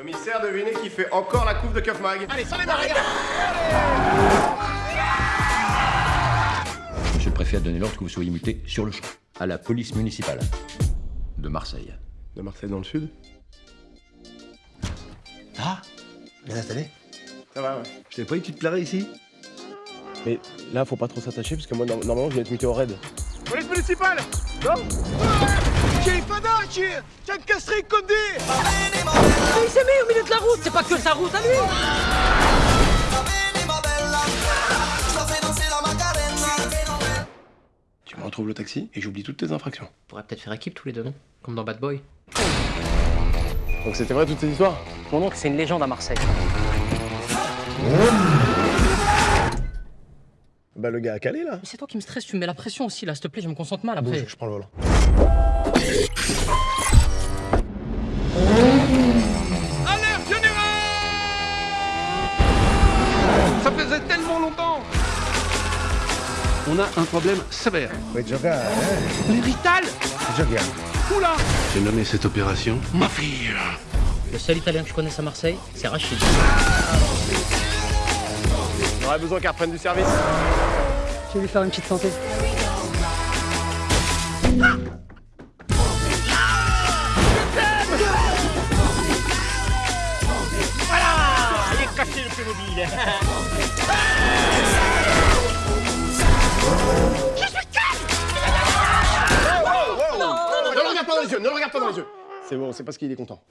Commissaire, devinez qui fait encore la couve de Keuf Mag. Allez, sans les mains, Monsieur le préfet a donné l'ordre que vous soyez muté sur le champ, à la police municipale de Marseille. De Marseille dans le sud. Ah Bien installé? Ça va, ouais. Je t'avais pas dit que tu te plairais ici? Mais là, faut pas trop s'attacher parce que moi, no- normalement, je vais être muté au raid. Police municipale Non J'ai J'ai des Mais il s'est mis au milieu de la route, c'est pas que sa route à lui Tu me retrouves le taxi et j'oublie toutes tes infractions. On pourrait peut-être faire équipe tous les deux, non? Comme dans Bad Boy. Donc c'était vrai toutes ces histoires? Mon oncle, c'est une légende à Marseille. Bah le gars a calé là. Mais c'est toi qui me stresse, tu me mets la pression aussi là, s'il te plaît, je me concentre mal après. Bouge, je prends le volant. Alerte générale Ça faisait tellement longtemps On a un problème sévère. Ouais, Joga, hein Les Rital Joga. Oula J'ai nommé cette opération ma fille. Le seul italien que je connaisse à Marseille, c'est Rachid. On aurait besoin qu'elle reprenne du service. Je vais lui faire une petite santé. Ne le regarde pas dans les yeux, ne le regarde pas dans les yeux. C'est bon, c'est parce qu'il est content.